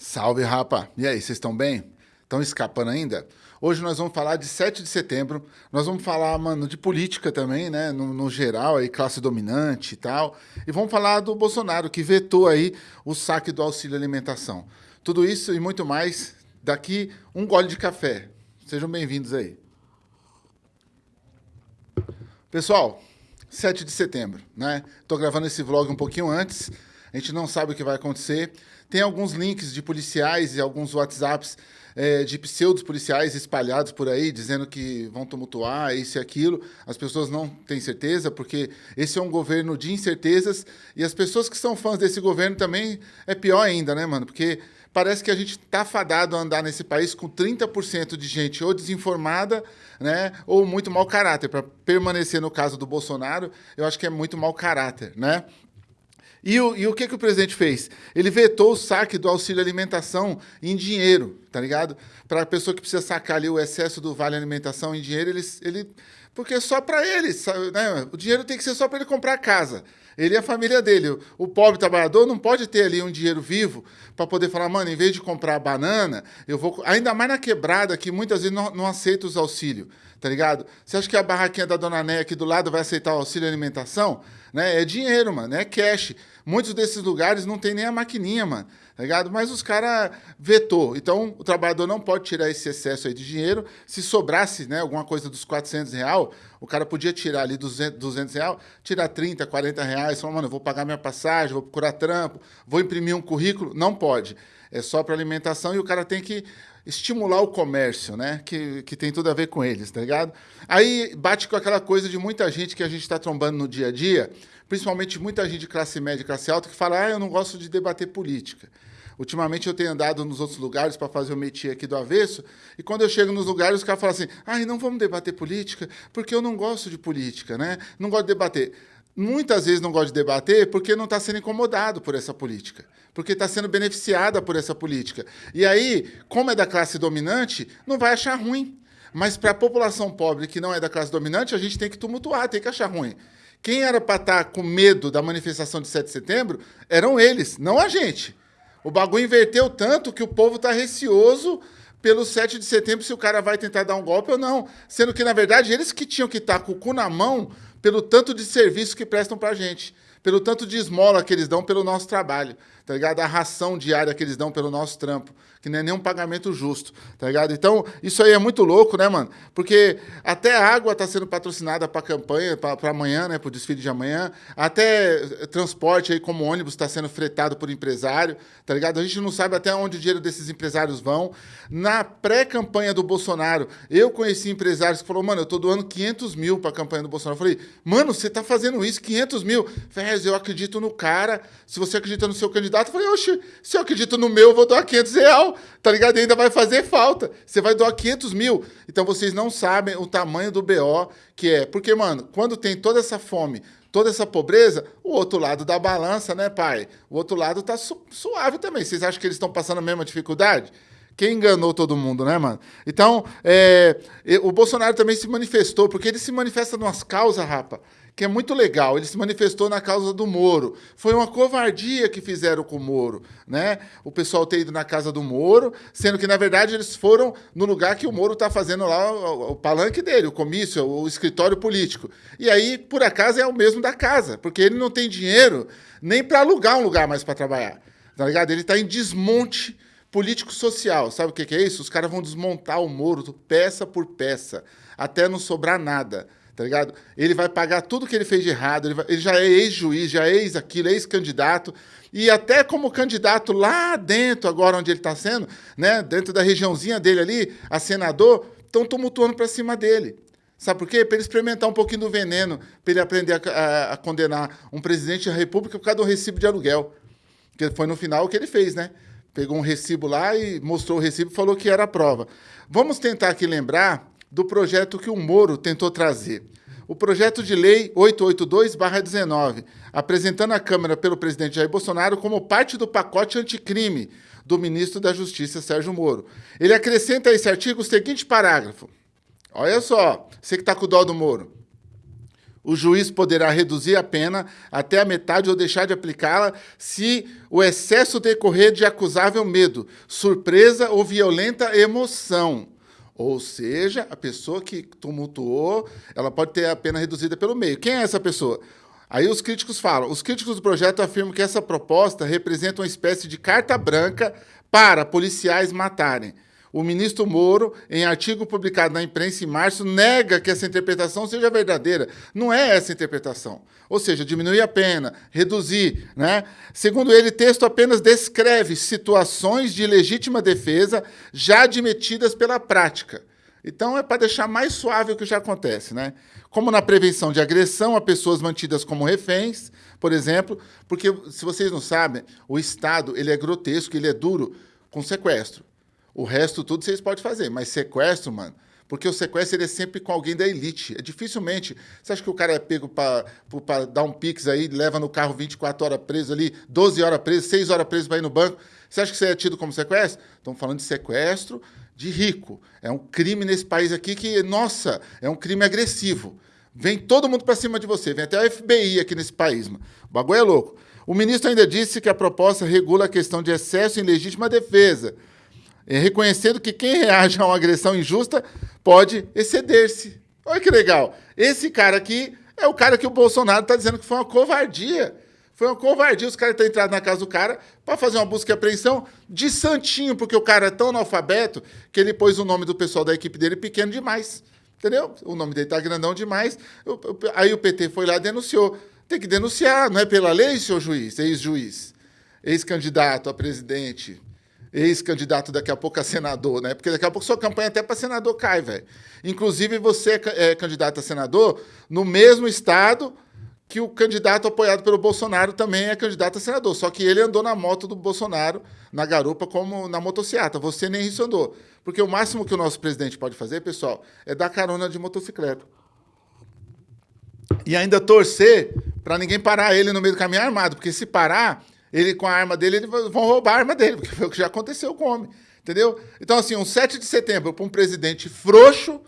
Salve, rapa! E aí, vocês estão bem? Estão escapando ainda? Hoje nós vamos falar de 7 de setembro, nós vamos falar, mano, de política também, né, no, no, geral, aí, classe dominante e tal, e vamos falar do Bolsonaro, que vetou aí o saque do auxílio alimentação. Tudo isso e muito mais daqui um gole de café. Sejam bem-vindos aí. Pessoal, 7 de setembro, né? Tô gravando esse vlog um pouquinho antes, a gente não sabe o que vai acontecer. Tem alguns links de policiais e alguns WhatsApps é, de pseudos policiais espalhados por aí, dizendo que vão tumultuar isso e aquilo. As pessoas não têm certeza, porque esse é um governo de incertezas, e as pessoas que são fãs desse governo também é pior ainda, né, mano? Porque parece que a gente está fadado a andar nesse país com 30% de gente ou desinformada, né, ou muito mau caráter. Para permanecer no caso do Bolsonaro, eu acho que é muito mau caráter, né? E o, e o que, que o presidente fez? Ele vetou o saque do auxílio alimentação em dinheiro, tá ligado? Para a pessoa que precisa sacar ali o excesso do vale alimentação em dinheiro, ele, ele porque é só para ele, né? o dinheiro tem que ser só para ele comprar casa. Ele e a família dele. O pobre trabalhador não pode ter ali um dinheiro vivo para poder falar, mano, em vez de comprar banana, eu vou. Ainda mais na quebrada, que muitas vezes não, não aceita os auxílios, tá ligado? Você acha que a barraquinha da dona Néia aqui do lado vai aceitar o auxílio alimentação? Né? É dinheiro, mano, é cash. Muitos desses lugares não tem nem a maquininha, mano, tá ligado? Mas os caras vetou. Então, o trabalhador não pode tirar esse excesso aí de dinheiro. Se sobrasse, né, alguma coisa dos 400 reais, o cara podia tirar ali 200, 200 reais, tirar 30, 40 reais, falar, mano, eu vou pagar minha passagem, vou procurar trampo, vou imprimir um currículo. Não pode. É só para alimentação e o cara tem que estimular o comércio, né? Que, que tem tudo a ver com eles, tá ligado? Aí bate com aquela coisa de muita gente que a gente está trombando no dia a dia, principalmente muita gente de classe média e classe alta, que fala, ah, eu não gosto de debater política. Ultimamente eu tenho andado nos outros lugares para fazer o métier aqui do avesso, e quando eu chego nos lugares, os caras falam assim, ah, não vamos debater política, porque eu não gosto de política, né? Não gosto de debater muitas vezes não gosta de debater porque não está sendo incomodado por essa política, porque está sendo beneficiada por essa política. E aí, como é da classe dominante, não vai achar ruim. Mas para a população pobre que não é da classe dominante, a gente tem que tumultuar, tem que achar ruim. Quem era para estar tá com medo da manifestação de 7 de setembro eram eles, não a gente. O bagulho inverteu tanto que o povo está receoso pelo 7 de setembro se o cara vai tentar dar um golpe ou não. Sendo que, na verdade, eles que tinham que estar tá com o cu na mão pelo tanto de serviço que prestam para a gente, pelo tanto de esmola que eles dão pelo nosso trabalho, tá ligado? A ração diária que eles dão pelo nosso trampo que não é nenhum pagamento justo, tá ligado? Então, isso aí é muito louco, né, mano? Porque até água está sendo patrocinada para a campanha, para amanhã, né, para o desfile de amanhã, até transporte aí como ônibus está sendo fretado por empresário, tá ligado? A gente não sabe até onde o dinheiro desses empresários vão. Na pré-campanha do Bolsonaro, eu conheci empresários que falaram, mano, eu tô doando 500 mil para a campanha do Bolsonaro. Eu falei, mano, você tá fazendo isso, 500 mil? Fez, eu acredito no cara, se você acredita no seu candidato, eu falei, oxe, se eu acredito no meu, eu vou doar 500 reais tá ligado? E ainda vai fazer falta. Você vai doar 500 mil. Então vocês não sabem o tamanho do BO que é. Porque, mano, quando tem toda essa fome, toda essa pobreza, o outro lado da balança, né, pai? O outro lado tá su suave também. Vocês acham que eles estão passando a mesma dificuldade? Quem enganou todo mundo, né, mano? Então, é, o Bolsonaro também se manifestou, porque ele se manifesta nas causas, rapa, que é muito legal. Ele se manifestou na causa do Moro. Foi uma covardia que fizeram com o Moro, né? O pessoal ter ido na casa do Moro, sendo que, na verdade, eles foram no lugar que o Moro está fazendo lá, o, palanque dele, o comício, o escritório político. E aí, por acaso, é o mesmo da casa, porque ele não tem dinheiro nem para alugar um lugar mais para trabalhar. Tá ligado? Ele está em desmonte político-social. Sabe o que, que é isso? Os caras vão desmontar o Moro peça por peça, até não sobrar nada tá ligado? Ele vai pagar tudo que ele fez de errado, ele, vai, ele já é ex-juiz, já é ex-aquilo, ex-candidato, e até como candidato lá dentro, agora onde ele está sendo, né, dentro da regiãozinha dele ali, a senador, estão tumultuando para cima dele. Sabe por quê? Para ele experimentar um pouquinho do veneno, para ele aprender a, a, a, condenar um presidente da república por causa do recibo de aluguel. Que foi no final o que ele fez, né? Pegou um recibo lá e mostrou o recibo e falou que era a prova. Vamos tentar aqui lembrar do projeto que o Moro tentou trazer. O projeto de lei 882-19, apresentando à Câmara pelo presidente Jair Bolsonaro como parte do pacote anticrime do ministro da Justiça, Sérgio Moro. Ele acrescenta a esse artigo o seguinte parágrafo. Olha só, você que está com o dó do Moro. o juiz poderá reduzir a pena até a metade ou deixar de aplicá-la se o excesso decorrer de acusável medo, surpresa ou violenta emoção. Ou seja, a pessoa que tumultuou, ela pode ter a pena reduzida pelo meio. Quem é essa pessoa? Aí os críticos falam, os críticos do projeto afirmam que essa proposta representa uma espécie de carta branca para policiais matarem. O ministro Moro, em artigo publicado na imprensa em março, nega que essa interpretação seja verdadeira. Não é essa interpretação. Ou seja, diminuir a pena, reduzir. Né? Segundo ele, texto apenas descreve situações de legítima defesa já admitidas pela prática. Então, é para deixar mais suave o que já acontece. Né? Como na prevenção de agressão a pessoas mantidas como reféns, por exemplo, porque, se vocês não sabem, o Estado ele é grotesco, ele é duro com sequestro. O resto tudo vocês podem fazer, mas sequestro, mano, porque o sequestro ele é sempre com alguém da elite. É dificilmente. Você acha que o cara é pego para dar um pix aí, leva no carro 24 horas preso ali, 12 horas preso, 6 horas preso para ir no banco? Você acha que você é tido como sequestro? Estamos falando de sequestro de rico. É um crime nesse país aqui que, nossa, é um crime agressivo. Vem todo mundo para cima de você, vem até o FBI aqui nesse país. Mano. O bagulho é louco. O ministro ainda disse que a proposta regula a questão de excesso em legítima defesa reconhecendo que quem reage a uma agressão injusta pode exceder-se. Olha que legal. Esse cara aqui é o cara que o Bolsonaro está dizendo que foi uma covardia. Foi uma covardia os caras terem entrado na casa do cara para fazer uma busca e apreensão de santinho, porque o cara é tão analfabeto que ele pôs o nome do pessoal da equipe dele pequeno demais. Entendeu? O nome dele tá grandão demais. Aí o PT foi lá e denunciou. Tem que denunciar, não é pela lei, seu juiz, ex-juiz, ex-candidato a presidente, ex-candidato daqui a pouco a senador, né? Porque daqui a pouco sua campanha até para senador cai, velho. Inclusive, você é, é candidato a senador no mesmo estado que o candidato apoiado pelo Bolsonaro também é candidato a senador. Só que ele andou na moto do Bolsonaro, na garupa, como na motocicleta. Você nem isso andou. Porque o máximo que o nosso presidente pode fazer, pessoal, é dar carona de motocicleta. E ainda torcer para ninguém parar ele no meio do caminho armado. Porque se parar, ele, com a arma dele, eles vão roubar a arma dele, porque foi o que já aconteceu com o homem. Entendeu? Então, assim, um 7 de setembro para um presidente frouxo,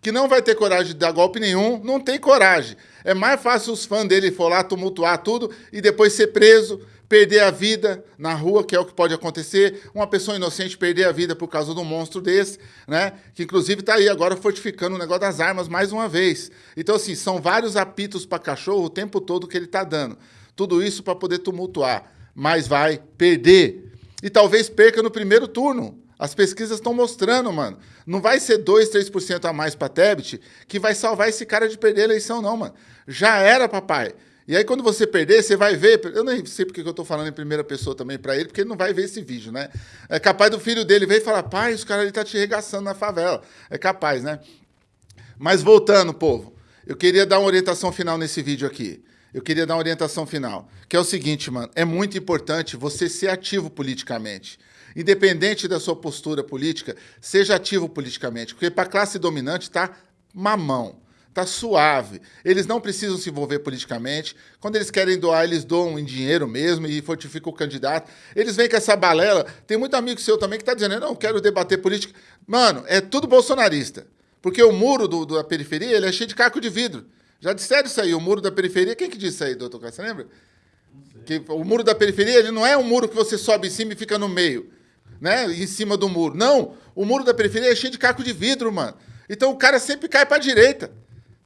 que não vai ter coragem de dar golpe nenhum, não tem coragem. É mais fácil os fãs dele for lá tumultuar tudo e depois ser preso, perder a vida na rua, que é o que pode acontecer, uma pessoa inocente perder a vida por causa de um monstro desse, né? Que inclusive está aí agora fortificando o negócio das armas mais uma vez. Então, assim, são vários apitos para cachorro o tempo todo que ele está dando. Tudo isso para poder tumultuar, mas vai perder. E talvez perca no primeiro turno. As pesquisas estão mostrando, mano. Não vai ser 2, 3% a mais para Tebet que vai salvar esse cara de perder a eleição, não, mano. Já era, papai. E aí, quando você perder, você vai ver. Eu nem sei porque eu estou falando em primeira pessoa também para ele, porque ele não vai ver esse vídeo, né? É capaz do filho dele ver e falar: pai, os caras tá te regaçando na favela. É capaz, né? Mas voltando, povo, eu queria dar uma orientação final nesse vídeo aqui eu queria dar uma orientação final, que é o seguinte, mano, é muito importante você ser ativo politicamente. Independente da sua postura política, seja ativo politicamente, porque para a classe dominante tá mamão, tá suave. Eles não precisam se envolver politicamente. Quando eles querem doar, eles doam em dinheiro mesmo e fortificam o candidato. Eles vêm com essa balela. Tem muito amigo seu também que está dizendo, eu não quero debater política. Mano, é tudo bolsonarista. Porque o muro do, da periferia ele é cheio de caco de vidro. Já disseram isso aí, o muro da periferia. Quem que disse aí, doutor Cássio? Você lembra? Que o muro da periferia ele não é um muro que você sobe em cima e fica no meio, né? Em cima do muro. Não, o muro da periferia é cheio de caco de vidro, mano. Então o cara sempre cai para a direita.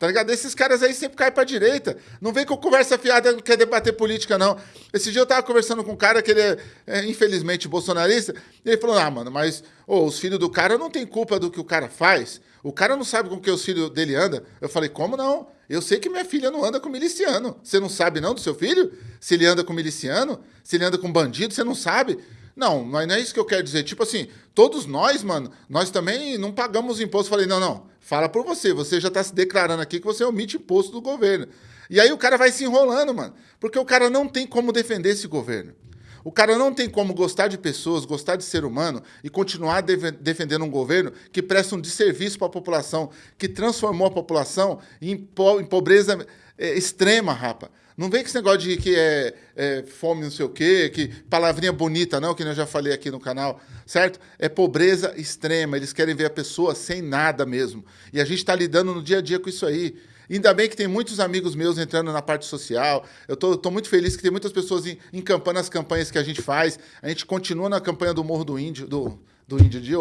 Tá ligado? Esses caras aí sempre caem pra direita. Não vem com conversa fiada, não quer debater política, não. Esse dia eu tava conversando com um cara que ele é, é infelizmente, bolsonarista, e ele falou, ah, mano, mas oh, os filhos do cara não tem culpa do que o cara faz. O cara não sabe com que os filhos dele andam. Eu falei, como não? Eu sei que minha filha não anda com miliciano. Você não sabe não do seu filho? Se ele anda com miliciano? Se ele anda com bandido? Você não sabe? Não, mas não é isso que eu quero dizer. Tipo assim, todos nós, mano, nós também não pagamos imposto. Falei, não, não, fala por você. Você já está se declarando aqui que você omite imposto do governo. E aí o cara vai se enrolando, mano. Porque o cara não tem como defender esse governo. O cara não tem como gostar de pessoas, gostar de ser humano e continuar defendendo um governo que presta um desserviço para a população, que transformou a população em, po em pobreza é, extrema, rapa. Não vem com esse negócio de que é, é, fome não sei o quê, que palavrinha bonita, não, que eu já falei aqui no canal, certo? É pobreza extrema, eles querem ver a pessoa sem nada mesmo. E a gente está lidando no dia a dia com isso aí. Ainda bem que tem muitos amigos meus entrando na parte social. Eu tô, tô muito feliz que tem muitas pessoas encampando as campanhas que a gente faz. A gente continua na campanha do Morro do Índio, do, do índio dia,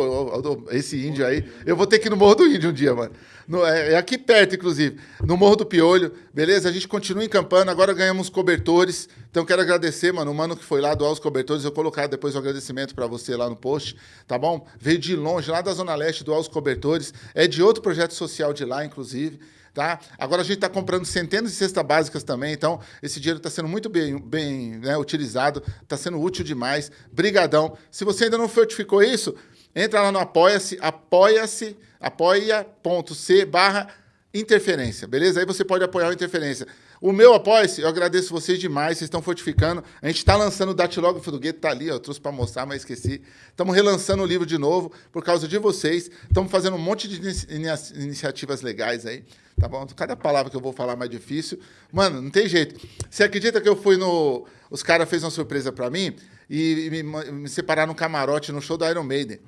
esse índio aí. Eu vou ter que ir no Morro do Índio um dia, mano. No, é, é, aqui perto, inclusive. No Morro do Piolho, beleza? A gente continua encampando, agora ganhamos cobertores. Então quero agradecer, mano, o mano que foi lá doar os cobertores. Eu colocar depois o agradecimento para você lá no post, tá bom? Veio de longe, lá da Zona Leste, doar os cobertores. É de outro projeto social de lá, inclusive. Tá? Agora a gente está comprando centenas de cestas básicas também, então esse dinheiro está sendo muito bem, bem né, utilizado, está sendo útil demais. Brigadão. Se você ainda não fortificou isso, entra lá no Apoia-se, apoia-se, apoia.c barra interferência, beleza? Aí você pode apoiar o interferência. O meu apoia-se, eu agradeço vocês demais, vocês estão fortificando. A gente está lançando o datilógrafo do Gueto, está ali, ó, eu trouxe para mostrar, mas esqueci. Estamos relançando o livro de novo por causa de vocês. Estamos fazendo um monte de iniciativas legais aí, tá bom? Cada palavra que eu vou falar é mais difícil. Mano, não tem jeito. Você acredita que eu fui no... Os caras fez uma surpresa para mim e me, me separaram no camarote no show do Iron Maiden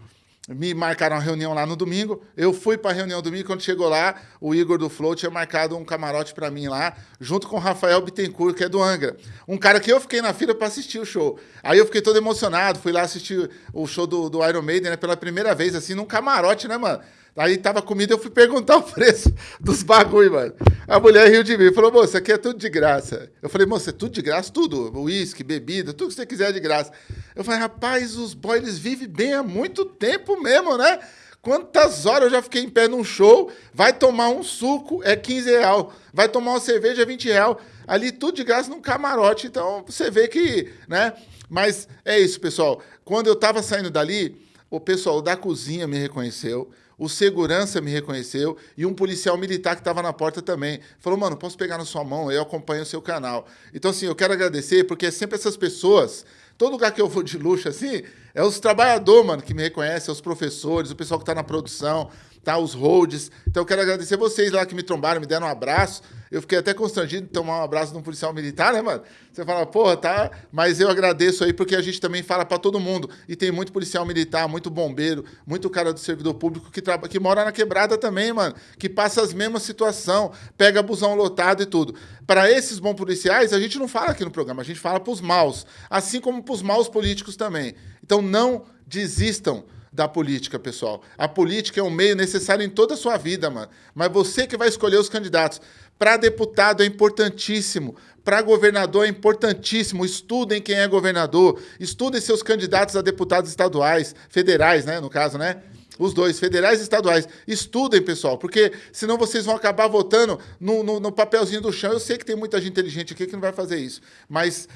me marcaram uma reunião lá no domingo. Eu fui para a reunião domingo. Quando chegou lá, o Igor do Flow tinha marcado um camarote para mim lá, junto com o Rafael Bittencourt, que é do Angra. Um cara que eu fiquei na fila para assistir o show. Aí eu fiquei todo emocionado. Fui lá assistir o show do, do Iron Maiden né, pela primeira vez, assim, num camarote, né, mano? Aí tava comida, eu fui perguntar o preço dos bagulho, mano. A mulher riu de mim, falou, moça, aqui é tudo de graça. Eu falei, moça, é tudo de graça? Tudo. Uísque, bebida, tudo que você quiser é de graça. Eu falei, rapaz, os boys, eles vivem bem há muito tempo mesmo, né? Quantas horas eu já fiquei em pé num show, vai tomar um suco, é 15 real. Vai tomar uma cerveja, é 20 real. Ali tudo de graça num camarote. Então, você vê que, né? Mas é isso, pessoal. Quando eu tava saindo dali, o pessoal da cozinha me reconheceu o segurança me reconheceu e um policial militar que estava na porta também. Falou, mano, posso pegar na sua mão? Eu acompanho o seu canal. Então, assim, eu quero agradecer, porque é sempre essas pessoas, todo lugar que eu vou de luxo, assim, é os trabalhadores, mano, que me reconhecem, é os professores, o pessoal que está na produção, tá? Os holds. Então eu quero agradecer vocês lá que me trombaram, me deram um abraço. Eu fiquei até constrangido de tomar um abraço de um policial militar, né, mano? Você fala, porra, tá? Mas eu agradeço aí porque a gente também fala para todo mundo. E tem muito policial militar, muito bombeiro, muito cara do servidor público que, traba... que mora na quebrada também, mano. Que passa as mesmas situação, pega busão lotado e tudo. Para esses bons policiais, a gente não fala aqui no programa, a gente fala para os maus. Assim como para os maus políticos também. Então não desistam da política, pessoal. A política é um meio necessário em toda a sua vida, mano. Mas você que vai escolher os candidatos. Para deputado é importantíssimo. Para governador é importantíssimo. Estudem quem é governador. Estudem seus candidatos a deputados estaduais, federais, né? No caso, né? Os dois, federais e estaduais. Estudem, pessoal, porque senão vocês vão acabar votando no, no, no papelzinho do chão. Eu sei que tem muita gente inteligente aqui que não vai fazer isso, mas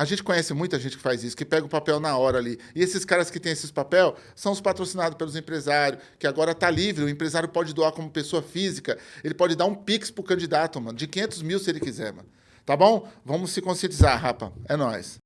a gente conhece muita gente que faz isso, que pega o papel na hora ali. E esses caras que têm esses papel são os patrocinados pelos empresários, que agora está livre. O empresário pode doar como pessoa física. Ele pode dar um pix pro candidato, mano, de 500 mil se ele quiser, mano. Tá bom? Vamos se conscientizar, rapa. É nóis.